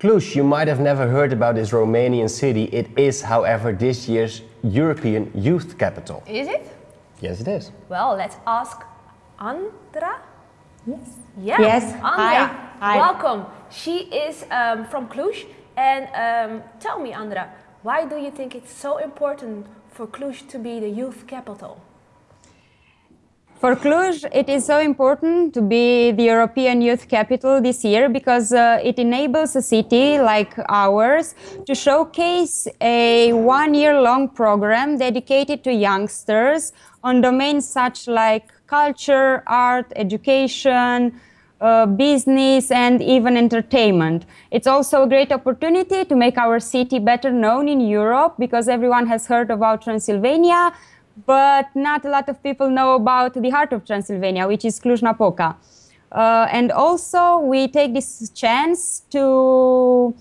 Cluj, you might have never heard about this Romanian city. It is, however, this year's European Youth Capital. Is it? Yes, it is. Well, let's ask Andra. Yes. Yeah. Yes. Andra, Hi. Hi. welcome. She is um, from Cluj. And um, tell me, Andra, why do you think it's so important for Cluj to be the youth capital? For Cluj, it is so important to be the European Youth Capital this year because uh, it enables a city like ours to showcase a one-year-long program dedicated to youngsters on domains such like culture, art, education, uh, business and even entertainment. It's also a great opportunity to make our city better known in Europe because everyone has heard about Transylvania, but not a lot of people know about the heart of Transylvania, which is Cluj-Napoca. Uh, and also we take this chance to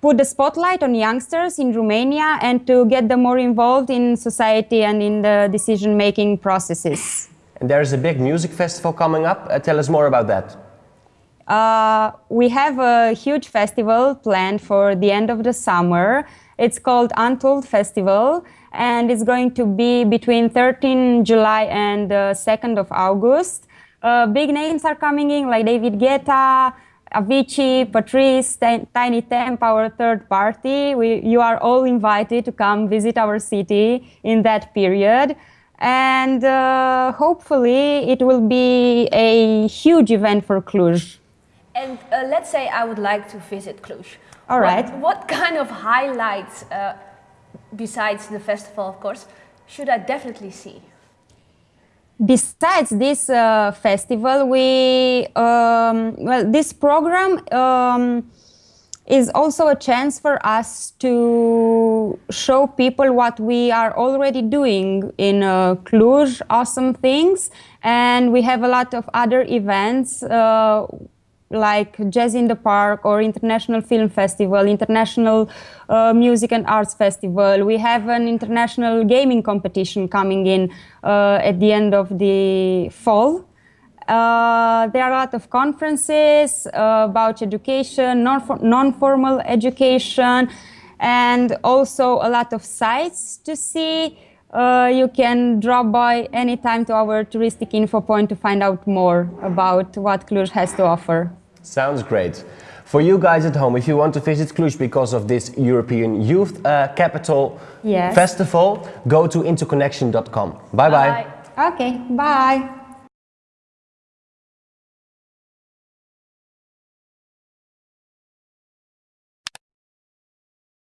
put the spotlight on youngsters in Romania and to get them more involved in society and in the decision-making processes. And there's a big music festival coming up. Uh, tell us more about that. Uh, we have a huge festival planned for the end of the summer. It's called Untold Festival and it's going to be between 13 July and uh, 2nd of August. Uh, big names are coming in like David Guetta, Avicii, Patrice, Tinie Tempah, our third party. We, you are all invited to come visit our city in that period and uh, hopefully it will be a huge event for Cluj. And uh, let's say I would like to visit Cluj. All right. what. What kind of highlights, uh, besides the festival, of course, should I definitely see? Besides this uh, festival, we um, well, this program um, is also a chance for us to show people what we are already doing in uh, Cluj, awesome things. And we have a lot of other events uh, like Jazz in the Park or International Film Festival, International uh, Music and Arts Festival. We have an international gaming competition coming in uh, at the end of the fall. Uh, there are a lot of conferences uh, about education, non-formal education, and also a lot of sites to see. Uh, you can drop by anytime to our touristic info point to find out more about what Cluj has to offer. Sounds great. For you guys at home, if you want to visit Cluj because of this European Youth uh, Capital Yes. Festival, go to interconnection.com. Bye-bye. Bye. Okay, bye.